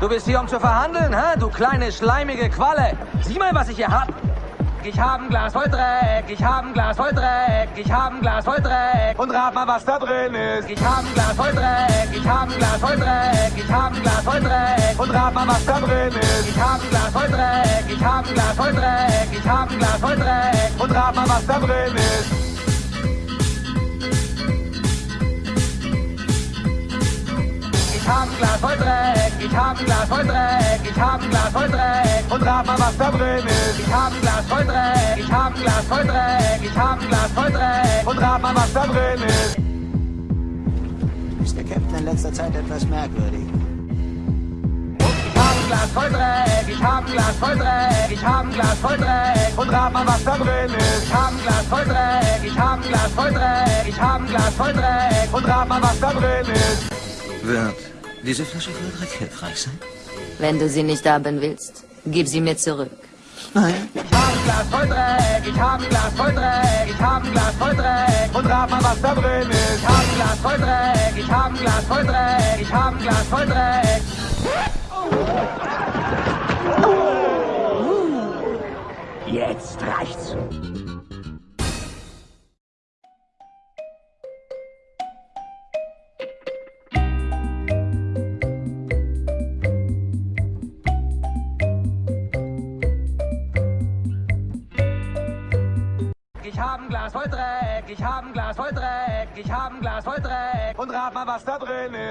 Du bist hier, um zu verhandeln, hä? Du kleine, schleimige Qualle. Sieh mal, was ich hier hab. Ich hab ein Glas voll Dreck, ich hab ein Glas voll Dreck, ich hab ein Glas voll Dreck. Und rat mal, was da drin ist. Ich hab ein Glas voll Dreck, ich hab ein Glas voll Dreck, ich hab ein Glas voll Dreck. Und rat mal, was da drin ist. Ich hab ein Glas voll Dreck, ich hab ein Glas voll Dreck, ich hab ein Glas voll Dreck. Und rat mal, was da drin ist. Hab ein Glas voll Dreck, ich hab ein Glas voll Dreck, ich hab ein Glas voll Dreck. Und rat mal, was da drin ist. Ich hab ein Glas voll Dreck, ich hab ein Glas voll Dreck, ich hab ein Glas voll Dreck. Und rat mal, was da drin ist. Ist der Captain in letzter Zeit etwas merkwürdig? Ich hab ein Glas voll Dreck, ich hab ein Glas voll Dreck, ich hab ein Glas voll Dreck. Und rat mal, was da drin ist. Ich hab ein Glas voll Dreck, ich hab ein Glas voll Dreck, ich hab ein Glas voll Dreck. Und rat mal, was da drin ist. Wird diese Flasche voll Dreck hilfreich sein? Wenn du sie nicht haben willst, gib sie mir zurück. Nein. Ich hab ein Glas voll Dreck, ich hab ein Glas voll Dreck, ich hab ein Glas voll Dreck. Und rat mal, was da drin ist. Ich hab ein Glas voll Dreck, ich hab ein Glas voll Dreck, ich hab ein Glas voll Dreck. Jetzt reicht's. Hab ein Glas voll Dreck, ich hab ein Glas voll Dreck, ich hab ein Glas voll Dreck. Und rat mal, was da drin ist.